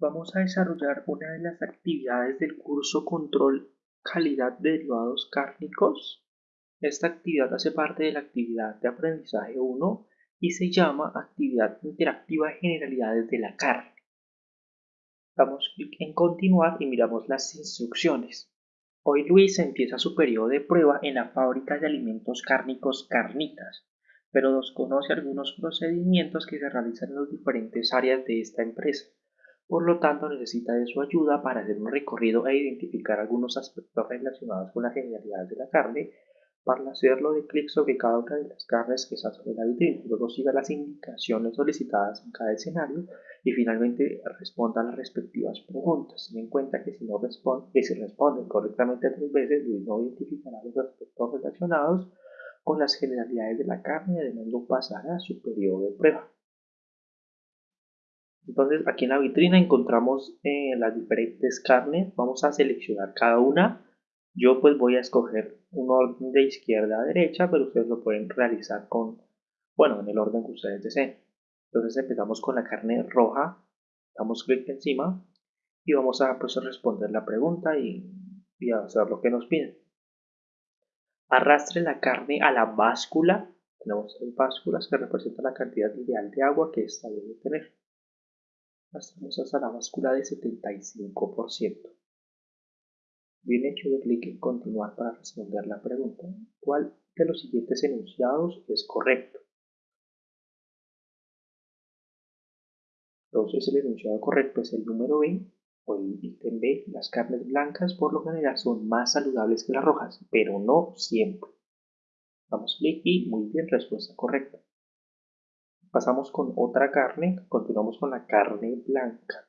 Vamos a desarrollar una de las actividades del curso Control Calidad de Derivados Cárnicos. Esta actividad hace parte de la actividad de aprendizaje 1 y se llama Actividad Interactiva de Generalidades de la Carne. Damos clic en Continuar y miramos las instrucciones. Hoy Luis empieza su periodo de prueba en la fábrica de alimentos cárnicos Carnitas, pero desconoce algunos procedimientos que se realizan en las diferentes áreas de esta empresa. Por lo tanto, necesita de su ayuda para hacer un recorrido e identificar algunos aspectos relacionados con la genialidad de la carne. Para hacerlo, de clic sobre cada una de las carnes que está sobre la vitrina. Luego siga las indicaciones solicitadas en cada escenario y finalmente responda a las respectivas preguntas. Ten en cuenta que si no responde, que si responden correctamente tres veces, no identificará los aspectos relacionados con las generalidades de la carne además lo pasará a su periodo de prueba. Entonces aquí en la vitrina encontramos eh, las diferentes carnes. Vamos a seleccionar cada una. Yo pues voy a escoger un orden de izquierda a derecha, pero ustedes lo pueden realizar con, bueno, en el orden que ustedes deseen. Entonces empezamos con la carne roja. Damos clic encima y vamos a pues, responder la pregunta y, y hacer lo que nos piden. Arrastre la carne a la báscula. Tenemos tres básculas que representan la cantidad ideal de agua que esta debe tener pasamos hasta la de 75%. Bien hecho de clic en continuar para responder la pregunta. ¿Cuál de los siguientes enunciados es correcto? Entonces el enunciado correcto es el número B o el ítem B. Las carnes blancas por lo general son más saludables que las rojas, pero no siempre. Damos clic y muy bien, respuesta correcta. Pasamos con otra carne, continuamos con la carne blanca.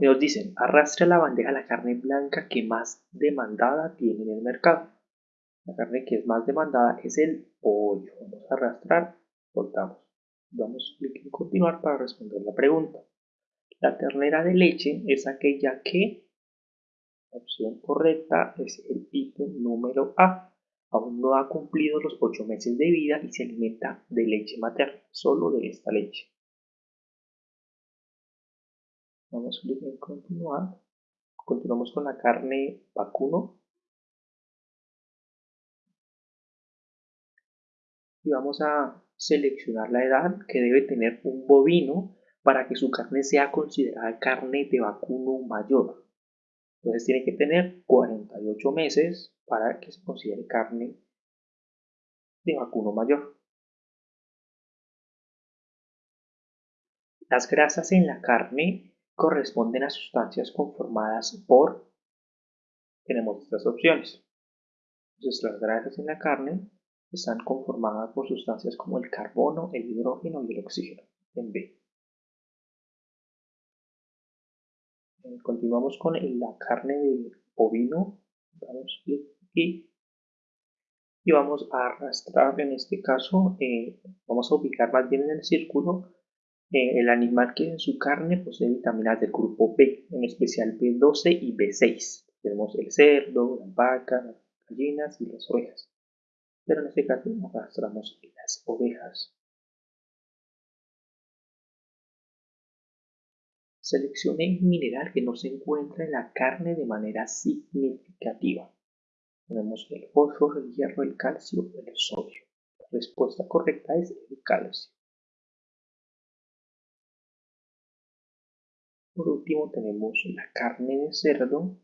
Nos dicen, arrastre la bandeja la carne blanca que más demandada tiene en el mercado. La carne que es más demandada es el pollo. Vamos a arrastrar, soltamos. Damos clic en continuar para responder la pregunta. La ternera de leche es aquella que, la opción correcta es el ítem número A aún no ha cumplido los ocho meses de vida y se alimenta de leche materna, solo de esta leche. Vamos a continuar. Continuamos con la carne vacuno. Y vamos a seleccionar la edad que debe tener un bovino para que su carne sea considerada carne de vacuno mayor. Entonces tiene que tener 48 meses para que se considere carne de vacuno mayor. Las grasas en la carne corresponden a sustancias conformadas por, tenemos estas opciones. Entonces las grasas en la carne están conformadas por sustancias como el carbono, el hidrógeno y el oxígeno, en B. continuamos con la carne de ovino. Y vamos a arrastrar en este caso, eh, vamos a ubicar más bien en el círculo eh, el animal que en su carne posee vitaminas del grupo B, en especial B12 y B6. Tenemos el cerdo, la vaca, las gallinas y las ovejas. Pero en este caso arrastramos las ovejas. Seleccione un mineral que no se encuentra en la carne de manera significativa. Tenemos el fósforo, el hierro, el calcio, el sodio. La respuesta correcta es el calcio. Por último tenemos la carne de cerdo.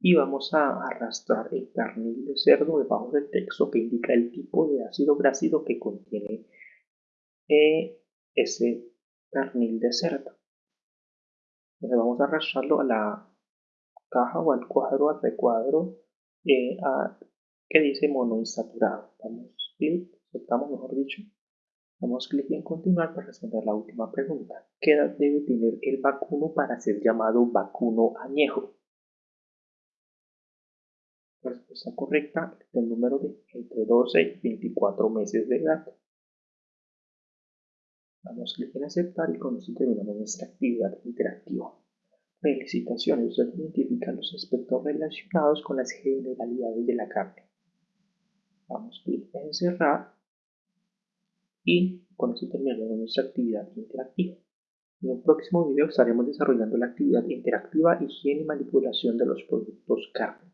Y vamos a arrastrar el pernil de cerdo debajo del texto que indica el tipo de ácido grásido que contiene eh, ese pernil de cerdo. Entonces vamos a arrastrarlo a la caja o al cuadro, al recuadro eh, que dice monoinsaturado. Damos clic, soltamos mejor dicho. Damos clic en continuar para responder la última pregunta. ¿Qué edad debe tener el vacuno para ser llamado vacuno añejo? La respuesta correcta es el número de entre 12 y 24 meses de edad. Damos clic en aceptar y con esto terminamos nuestra actividad interactiva. Felicitaciones, usted identifica los aspectos relacionados con las generalidades de la carne. Damos clic en cerrar y con eso terminamos nuestra actividad interactiva. En un próximo video estaremos desarrollando la actividad interactiva, higiene y manipulación de los productos cárnicos.